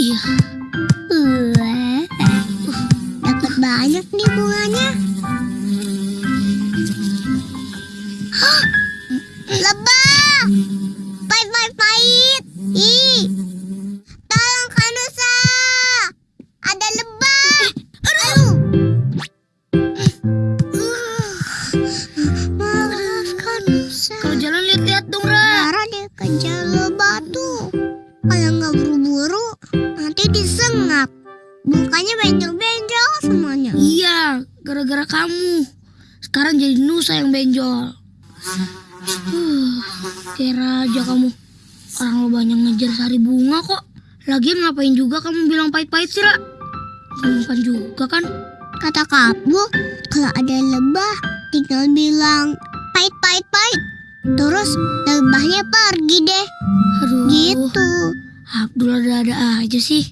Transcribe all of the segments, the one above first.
Iya. Wah, dapat banyak nih bunganya. Kalau nggak buru-buru, nanti disengap. Mukanya benjol-benjol semuanya. Iya, gara-gara kamu. Sekarang jadi Nusa yang benjol. Huh, kira aja kamu. Orang lo banyak ngejar sari bunga kok. Lagian ngapain juga kamu bilang pahit-pahit sih, Ra? Kamu kan juga kan? Kata kamu, kalau ada lebah, tinggal bilang pahit-pahit-pahit. Terus lebahnya pergi deh. Aduh. Gitu. Abdul ada-ada aja sih.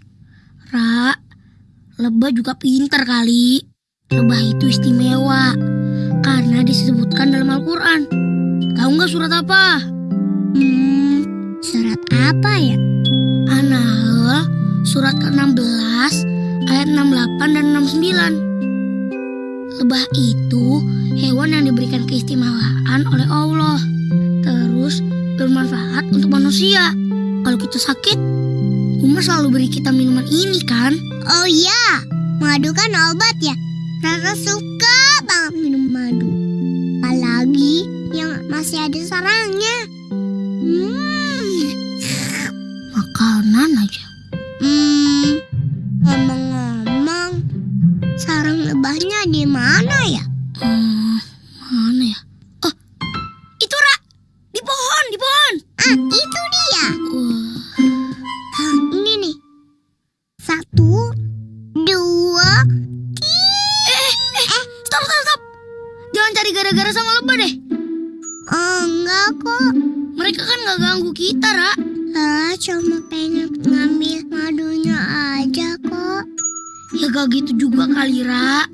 Ra, lebah juga pintar kali. Lebah itu istimewa. Karena disebutkan dalam Al-Quran. Tahu nggak surat apa? Hmm, surat apa ya? An-Nahl surat ke-16 ayat 68 dan 69. Lebah itu hewan yang diberikan keistimewaan oleh Allah. Terus bermanfaat untuk manusia. Kalau kita sakit, Umar selalu beri kita minuman ini kan? Oh iya, madu kan obat ya. Rara suka banget minum madu. Apalagi yang masih ada sarangnya. Hmm, Makanan aja. hmm, ngomong-ngomong, sarang lebahnya di mana gara-gara sama lebah deh. oh, enggak kok. Mereka kan nggak ganggu kita, Ra. Rara cuma pengen ngambil madunya aja kok. Ya gak gitu juga kali, Ra.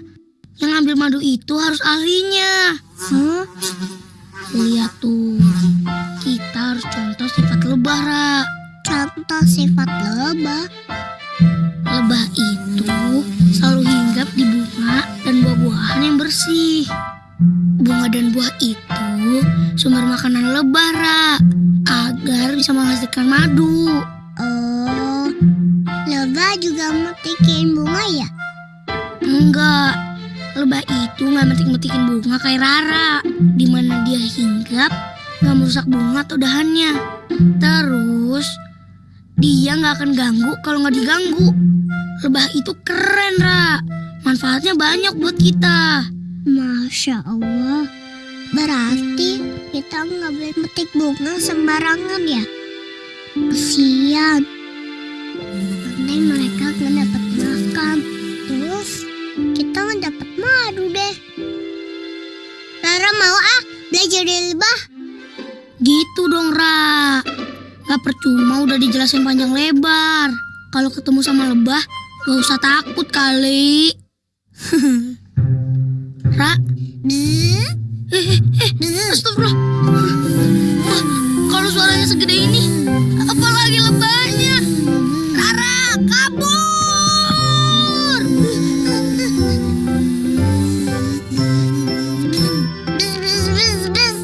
Yang ngambil madu itu harus ahlinya. Hah? Lihat tuh, kita harus contoh sifat lebah, Ra. Contoh sifat lebah. Lebah itu selalu hinggap di bunga dan buah-buahan yang bersih. Bunga dan buah itu sumber makanan lebah, Ra. Agar bisa menghasilkan madu. Oh, lebah juga metikin bunga ya? Enggak, lebah itu nggak metik-metikin bunga kayak Rara. Di mana dia hinggap, nggak merusak bunga atau dahannya. Terus, dia nggak akan ganggu kalau nggak diganggu. Lebah itu keren, Ra. Manfaatnya banyak buat kita. Masya Allah. Berarti kita nggak boleh metik bunga sembarangan ya? Kesian. Nanti mereka nggak makan. Terus kita nggak dapat madu deh. Rara mau ah belajar dari lebah. Gitu dong, Ra. Gak percuma udah dijelasin panjang lebar. Kalau ketemu sama lebah, gak usah takut kali. Ra. Hmm? Eh, eh, eh, Kalau suaranya segede ini, apalagi lebahnya. Rara, kabur! Bzz, bzz, bzz.